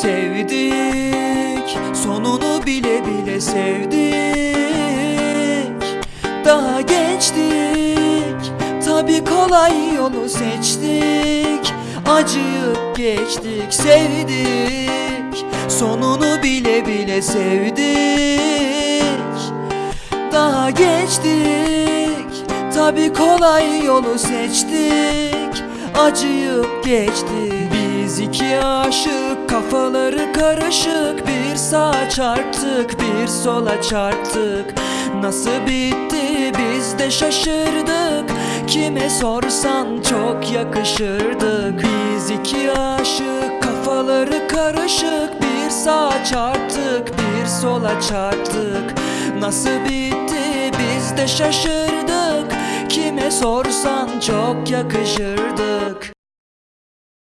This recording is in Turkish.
Sevdik sonunu bile bile sevdik. Daha gençtik tabi kolay yolu seçtik. Acıyıp geçtik sevdik Sonunu bile bile sevdik. Daha geçtik tabi kolay yolu seçtik. Acıyıp geçtik Biz iki aşık kafaları karışık Bir sağa çarptık bir sola çarptık. Nasıl bitti biz de şaşırdık. Kime sorsan çok yakışırdık. Biz iki aşık kafaları karışık Bir sağa çarptık bir sola çarptık. Nasıl bitti biz de şaşırdık. Kime sorsan çok yakışırdık